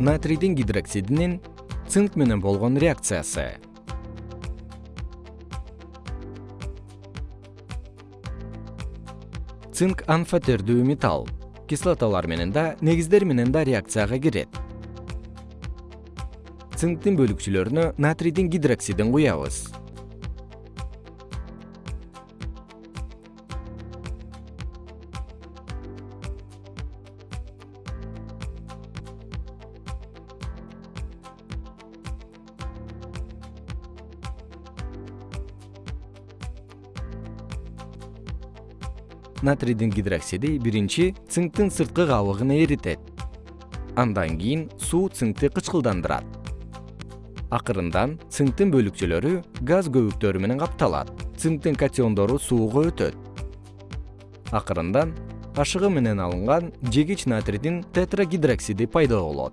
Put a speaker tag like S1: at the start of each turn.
S1: натрийдин гидроксидинин цинк менен болгон реакциясы. Цинк анфотердүү металл кислоталар менен да негиздер менен да реакцияга кирет. Цинктин бөлүкчөлөрүнө натрийдин гидроксидин куябыз натрийдин гидроксиди биринчи цинктин сырткы кабыгын эритет. Андан кийин суу цинкти кычкылдандырат. Акырындан цинктин бөлүкчөлөрү газ көбүктөрү менен капталат. Цинктин катиондору сууга өтөт. Акырындан ашыгы менен алынган жегич натрийдин тетрагидроксиди пайда болот